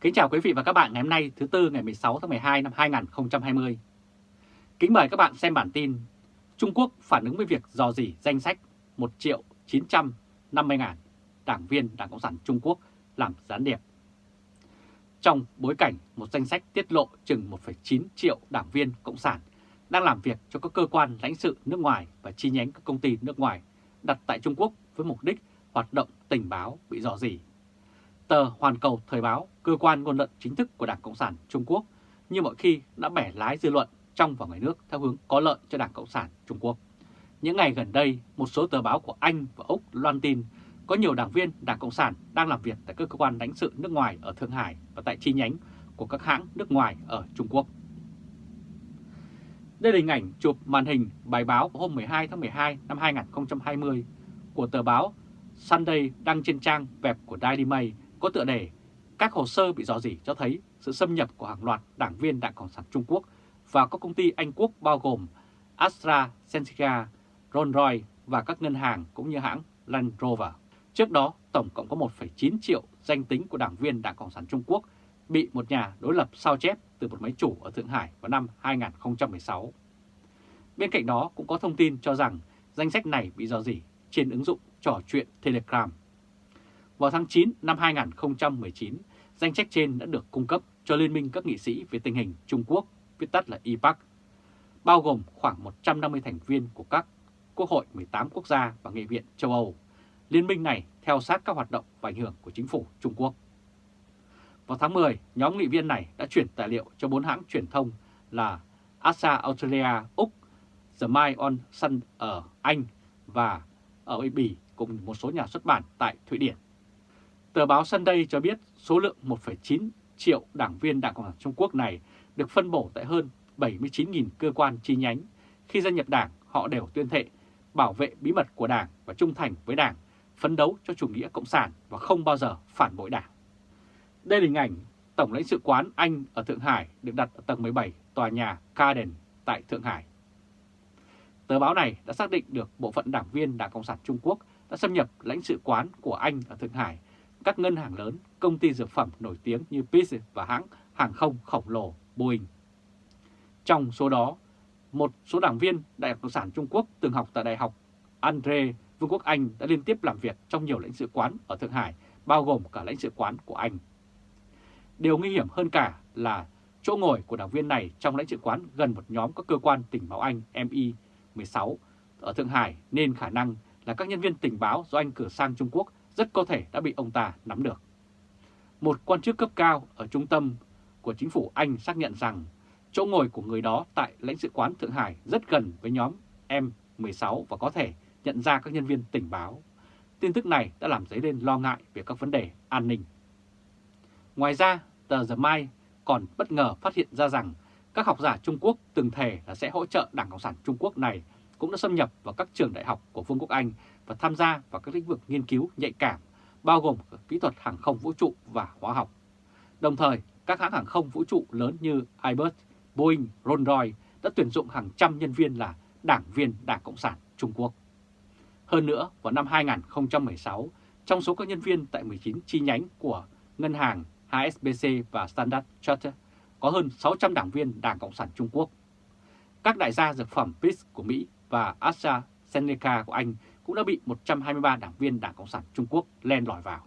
Kính chào quý vị và các bạn ngày hôm nay thứ Tư ngày 16 tháng 12 năm 2020. Kính mời các bạn xem bản tin Trung Quốc phản ứng với việc dò dỉ danh sách 1 triệu 950 ngàn đảng viên Đảng Cộng sản Trung Quốc làm gián điệp. Trong bối cảnh một danh sách tiết lộ chừng 1,9 triệu đảng viên Cộng sản đang làm việc cho các cơ quan lãnh sự nước ngoài và chi nhánh các công ty nước ngoài đặt tại Trung Quốc với mục đích hoạt động tình báo bị dò dỉ Tờ Hoàn Cầu Thời báo, cơ quan ngôn luận chính thức của Đảng Cộng sản Trung Quốc, như mọi khi đã bẻ lái dư luận trong và ngoài nước theo hướng có lợi cho Đảng Cộng sản Trung Quốc. Những ngày gần đây, một số tờ báo của Anh và Úc loan tin có nhiều đảng viên Đảng Cộng sản đang làm việc tại các cơ quan lãnh sự nước ngoài ở Thượng Hải và tại chi nhánh của các hãng nước ngoài ở Trung Quốc. Đây là hình ảnh chụp màn hình bài báo hôm 12 tháng 12 năm 2020 của tờ báo Sunday đăng trên trang web của Daily Mail có tựa đề Các hồ sơ bị dò dỉ cho thấy sự xâm nhập của hàng loạt đảng viên Đảng Cộng sản Trung Quốc và các công ty Anh Quốc bao gồm AstraZeneca, Rolls-Royce và các ngân hàng cũng như hãng Land Rover. Trước đó, tổng cộng có 1,9 triệu danh tính của đảng viên Đảng Cộng sản Trung Quốc bị một nhà đối lập sao chép từ một máy chủ ở Thượng Hải vào năm 2016. Bên cạnh đó cũng có thông tin cho rằng danh sách này bị dò dỉ trên ứng dụng trò chuyện Telegram vào tháng 9 năm 2019, danh sách trên đã được cung cấp cho Liên minh các nghị sĩ về tình hình Trung Quốc, viết tắt là IPAC, bao gồm khoảng 150 thành viên của các quốc hội 18 quốc gia và nghị viện châu Âu. Liên minh này theo sát các hoạt động và ảnh hưởng của chính phủ Trung Quốc. Vào tháng 10, nhóm nghị viên này đã chuyển tài liệu cho bốn hãng truyền thông là ASA Australia, Úc, The Mail on Sun ở Anh và ở Bỉ cùng một số nhà xuất bản tại Thụy Điển. Tờ báo Sunday cho biết số lượng 1,9 triệu đảng viên Đảng Cộng sản Trung Quốc này được phân bổ tại hơn 79.000 cơ quan chi nhánh. Khi gia nhập đảng, họ đều tuyên thệ bảo vệ bí mật của đảng và trung thành với đảng, phấn đấu cho chủ nghĩa cộng sản và không bao giờ phản bội đảng. Đây là hình ảnh Tổng lãnh sự quán Anh ở Thượng Hải được đặt ở tầng 17 tòa nhà Garden tại Thượng Hải. Tờ báo này đã xác định được bộ phận đảng viên Đảng Cộng sản Trung Quốc đã xâm nhập lãnh sự quán của Anh ở Thượng Hải các ngân hàng lớn, công ty dược phẩm nổi tiếng như Pfizer và hãng hàng không khổng lồ Boeing. Trong số đó, một số đảng viên Đại học Cộng sản Trung Quốc từng học tại Đại học Andre, Vương quốc Anh đã liên tiếp làm việc trong nhiều lãnh sự quán ở Thượng Hải, bao gồm cả lãnh sự quán của Anh. Điều nguy hiểm hơn cả là chỗ ngồi của đảng viên này trong lãnh sự quán gần một nhóm các cơ quan tình báo Anh MI16 ở Thượng Hải nên khả năng là các nhân viên tình báo do Anh cử sang Trung Quốc rất có thể đã bị ông ta nắm được. Một quan chức cấp cao ở trung tâm của chính phủ Anh xác nhận rằng chỗ ngồi của người đó tại lãnh sự quán Thượng Hải rất gần với nhóm M16 và có thể nhận ra các nhân viên tình báo. Tin tức này đã làm dấy lên lo ngại về các vấn đề an ninh. Ngoài ra, tờ The Mai còn bất ngờ phát hiện ra rằng các học giả Trung Quốc từng thề là sẽ hỗ trợ Đảng Cộng sản Trung Quốc này cũng đã xâm nhập vào các trường đại học của Vương quốc Anh và tham gia vào các lĩnh vực nghiên cứu nhạy cảm, bao gồm kỹ thuật hàng không vũ trụ và hóa học. Đồng thời, các hãng hàng không vũ trụ lớn như Airbus, Boeing, Rolls-Royce đã tuyển dụng hàng trăm nhân viên là đảng viên Đảng Cộng sản Trung Quốc. Hơn nữa, vào năm 2016, trong số các nhân viên tại 19 chi nhánh của ngân hàng HSBC và Standard Chartered có hơn 600 đảng viên Đảng Cộng sản Trung Quốc. Các đại gia dược phẩm Peace của Mỹ và AstraZeneca của Anh cũng đã bị 123 đảng viên Đảng Cộng sản Trung Quốc len lỏi vào.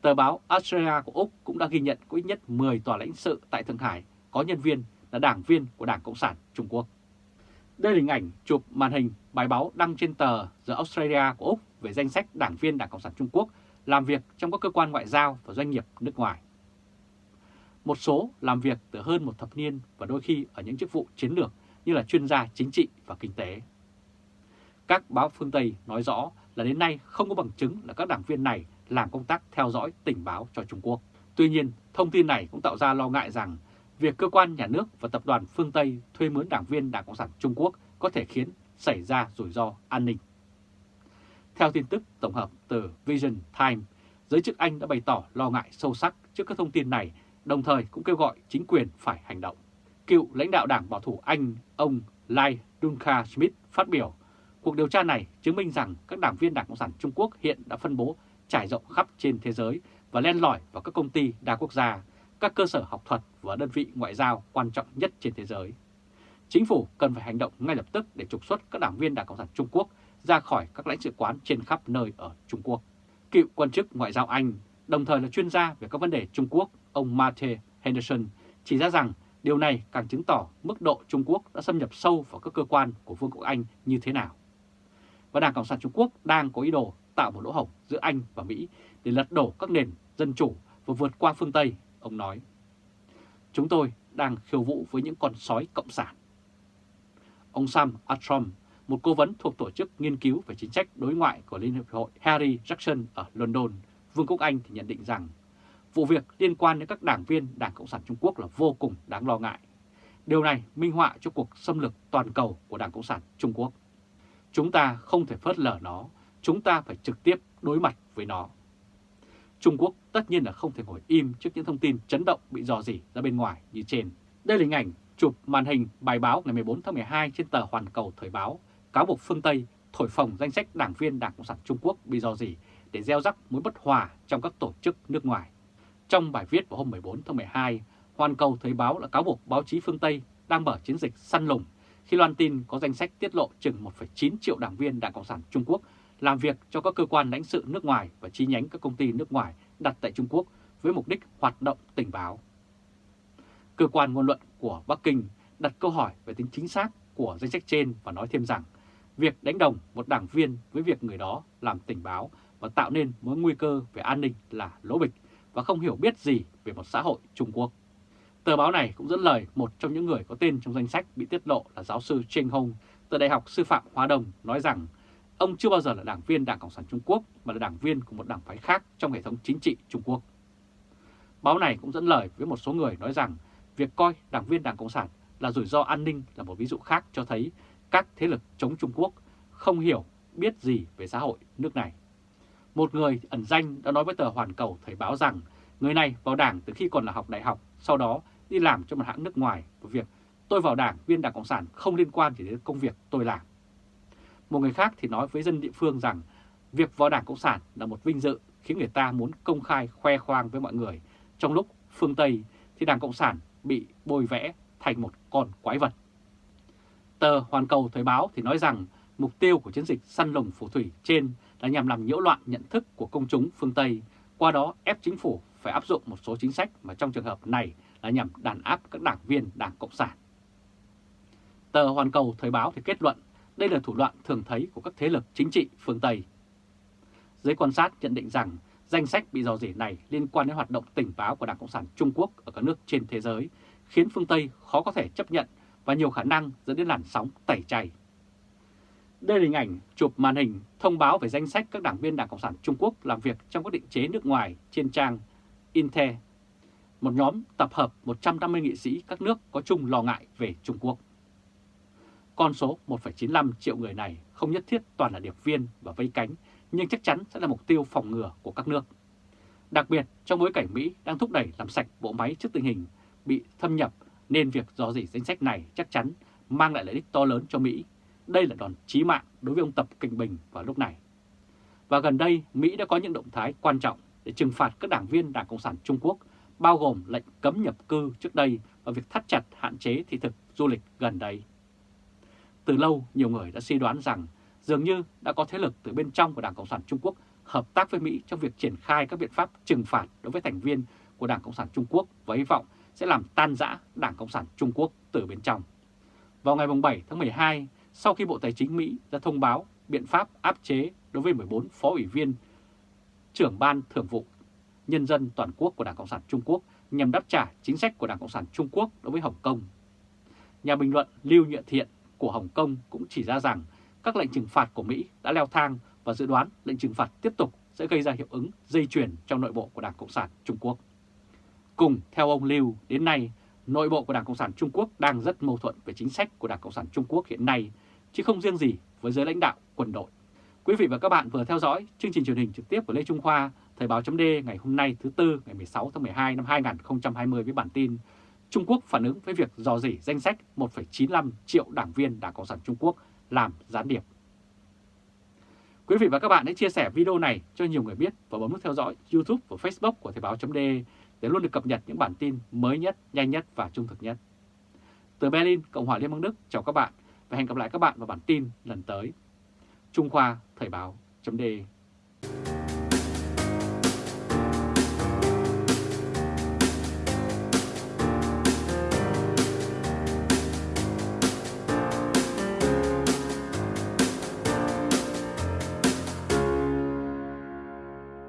Tờ báo Australia của Úc cũng đã ghi nhận có ít nhất 10 tòa lãnh sự tại Thượng Hải có nhân viên là đảng viên của Đảng Cộng sản Trung Quốc. Đây là hình ảnh chụp màn hình bài báo đăng trên tờ The Australia của Úc về danh sách đảng viên Đảng Cộng sản Trung Quốc làm việc trong các cơ quan ngoại giao và doanh nghiệp nước ngoài. Một số làm việc từ hơn một thập niên và đôi khi ở những chức vụ chiến lược như là chuyên gia chính trị và kinh tế. Các báo phương Tây nói rõ là đến nay không có bằng chứng là các đảng viên này làm công tác theo dõi tình báo cho Trung Quốc. Tuy nhiên, thông tin này cũng tạo ra lo ngại rằng việc cơ quan nhà nước và tập đoàn phương Tây thuê mướn đảng viên Đảng Cộng sản Trung Quốc có thể khiến xảy ra rủi ro an ninh. Theo tin tức tổng hợp từ Vision Times, giới chức Anh đã bày tỏ lo ngại sâu sắc trước các thông tin này, đồng thời cũng kêu gọi chính quyền phải hành động. Cựu lãnh đạo đảng bảo thủ Anh, ông Lai Duncan Smith phát biểu Cuộc điều tra này chứng minh rằng các đảng viên Đảng Cộng sản Trung Quốc hiện đã phân bố trải rộng khắp trên thế giới và len lỏi vào các công ty đa quốc gia, các cơ sở học thuật và đơn vị ngoại giao quan trọng nhất trên thế giới. Chính phủ cần phải hành động ngay lập tức để trục xuất các đảng viên Đảng Cộng sản Trung Quốc ra khỏi các lãnh sự quán trên khắp nơi ở Trung Quốc. Cựu quan chức ngoại giao Anh, đồng thời là chuyên gia về các vấn đề Trung Quốc, ông Matthew Henderson chỉ ra rằng điều này càng chứng tỏ mức độ Trung Quốc đã xâm nhập sâu vào các cơ quan của Vương quốc Anh như thế nào. Và Đảng Cộng sản Trung Quốc đang có ý đồ tạo một lỗ hổng giữa Anh và Mỹ để lật đổ các nền dân chủ và vượt qua phương Tây, ông nói. Chúng tôi đang khiêu vũ với những con sói cộng sản. Ông Sam Armstrong, một cố vấn thuộc Tổ chức Nghiên cứu về chính sách đối ngoại của Liên Hiệp hội Harry Jackson ở London, Vương quốc Anh thì nhận định rằng vụ việc liên quan đến các đảng viên Đảng Cộng sản Trung Quốc là vô cùng đáng lo ngại. Điều này minh họa cho cuộc xâm lược toàn cầu của Đảng Cộng sản Trung Quốc. Chúng ta không thể phớt lờ nó, chúng ta phải trực tiếp đối mặt với nó. Trung Quốc tất nhiên là không thể ngồi im trước những thông tin chấn động bị dò dỉ ra bên ngoài như trên. Đây là hình ảnh chụp màn hình bài báo ngày 14 tháng 12 trên tờ Hoàn Cầu Thời báo, cáo buộc phương Tây thổi phồng danh sách đảng viên Đảng Cộng sản Trung Quốc bị dò dỉ để gieo rắc mối bất hòa trong các tổ chức nước ngoài. Trong bài viết vào hôm 14 tháng 12, Hoàn Cầu Thời báo đã cáo buộc báo chí phương Tây đang mở chiến dịch săn lùng khi loan tin có danh sách tiết lộ chừng 1,9 triệu đảng viên Đảng Cộng sản Trung Quốc làm việc cho các cơ quan lãnh sự nước ngoài và chi nhánh các công ty nước ngoài đặt tại Trung Quốc với mục đích hoạt động tình báo. Cơ quan ngôn luận của Bắc Kinh đặt câu hỏi về tính chính xác của danh sách trên và nói thêm rằng việc đánh đồng một đảng viên với việc người đó làm tình báo và tạo nên mối nguy cơ về an ninh là lỗ bịch và không hiểu biết gì về một xã hội Trung Quốc. Tờ báo này cũng dẫn lời một trong những người có tên trong danh sách bị tiết lộ là giáo sư Cheng Hong từ Đại học Sư phạm Hoa Đông, nói rằng ông chưa bao giờ là đảng viên Đảng Cộng sản Trung Quốc mà là đảng viên của một đảng phái khác trong hệ thống chính trị Trung Quốc. Báo này cũng dẫn lời với một số người nói rằng việc coi đảng viên Đảng Cộng sản là rủi ro an ninh là một ví dụ khác cho thấy các thế lực chống Trung Quốc không hiểu biết gì về xã hội nước này. Một người ẩn danh đã nói với tờ Hoàn Cầu Thời báo rằng người này vào đảng từ khi còn là học đại học, sau đó đi làm cho một hãng nước ngoài và việc tôi vào đảng viên Đảng Cộng sản không liên quan gì đến công việc tôi làm. Một người khác thì nói với dân địa phương rằng việc vào Đảng Cộng sản là một vinh dự khiến người ta muốn công khai khoe khoang với mọi người, trong lúc phương Tây thì Đảng Cộng sản bị bôi vẽ thành một con quái vật. Tờ Hoàn Cầu Thời báo thì nói rằng mục tiêu của chiến dịch săn lùng phù thủy trên là nhằm làm nhiễu loạn nhận thức của công chúng phương Tây, qua đó ép chính phủ phải áp dụng một số chính sách mà trong trường hợp này là nhằm đàn áp các đảng viên Đảng Cộng sản. Tờ Hoàn Cầu Thời báo thì kết luận đây là thủ đoạn thường thấy của các thế lực chính trị phương Tây. Giới quan sát nhận định rằng danh sách bị dò dỉ này liên quan đến hoạt động tình báo của Đảng Cộng sản Trung Quốc ở các nước trên thế giới, khiến phương Tây khó có thể chấp nhận và nhiều khả năng dẫn đến làn sóng tẩy chay. Đây là hình ảnh chụp màn hình thông báo về danh sách các đảng viên Đảng Cộng sản Trung Quốc làm việc trong các định chế nước ngoài trên trang Inter, một nhóm tập hợp 150 nghị sĩ các nước có chung lo ngại về Trung Quốc. Con số 1,95 triệu người này không nhất thiết toàn là điệp viên và vây cánh, nhưng chắc chắn sẽ là mục tiêu phòng ngừa của các nước. Đặc biệt trong bối cảnh Mỹ đang thúc đẩy làm sạch bộ máy trước tình hình bị thâm nhập nên việc dò dỉ danh sách này chắc chắn mang lại lợi ích to lớn cho Mỹ. Đây là đòn chí mạng đối với ông Tập Kinh Bình vào lúc này. Và gần đây, Mỹ đã có những động thái quan trọng để trừng phạt các đảng viên Đảng Cộng sản Trung Quốc, bao gồm lệnh cấm nhập cư trước đây và việc thắt chặt hạn chế thị thực du lịch gần đây. Từ lâu, nhiều người đã suy đoán rằng dường như đã có thế lực từ bên trong của Đảng Cộng sản Trung Quốc hợp tác với Mỹ trong việc triển khai các biện pháp trừng phạt đối với thành viên của Đảng Cộng sản Trung Quốc và hy vọng sẽ làm tan rã Đảng Cộng sản Trung Quốc từ bên trong. Vào ngày 7 tháng 12, sau khi Bộ Tài chính Mỹ ra thông báo biện pháp áp chế đối với 14 phó ủy viên trưởng ban thường vụ nhân dân toàn quốc của Đảng Cộng sản Trung Quốc nhằm đáp trả chính sách của Đảng Cộng sản Trung Quốc đối với Hồng Kông. Nhà bình luận Lưu Nhựa Thiện của Hồng Kông cũng chỉ ra rằng các lệnh trừng phạt của Mỹ đã leo thang và dự đoán lệnh trừng phạt tiếp tục sẽ gây ra hiệu ứng dây chuyền trong nội bộ của Đảng Cộng sản Trung Quốc. Cùng theo ông Lưu, đến nay, nội bộ của Đảng Cộng sản Trung Quốc đang rất mâu thuẫn về chính sách của Đảng Cộng sản Trung Quốc hiện nay, chứ không riêng gì với giới lãnh đạo quân đội. Quý vị và các bạn vừa theo dõi chương trình truyền hình trực tiếp của Lê Trung Khoa, Thời báo chấm ngày hôm nay thứ Tư ngày 16 tháng 12 năm 2020 với bản tin Trung Quốc phản ứng với việc dò dỉ danh sách 1,95 triệu đảng viên Đảng Cộng sản Trung Quốc làm gián điệp. Quý vị và các bạn hãy chia sẻ video này cho nhiều người biết và bấm nút theo dõi YouTube và Facebook của Thời báo.de để luôn được cập nhật những bản tin mới nhất, nhanh nhất và trung thực nhất. Từ Berlin, Cộng hòa Liên bang Đức, chào các bạn và hẹn gặp lại các bạn vào bản tin lần tới. Trung Khoa Thời báo .de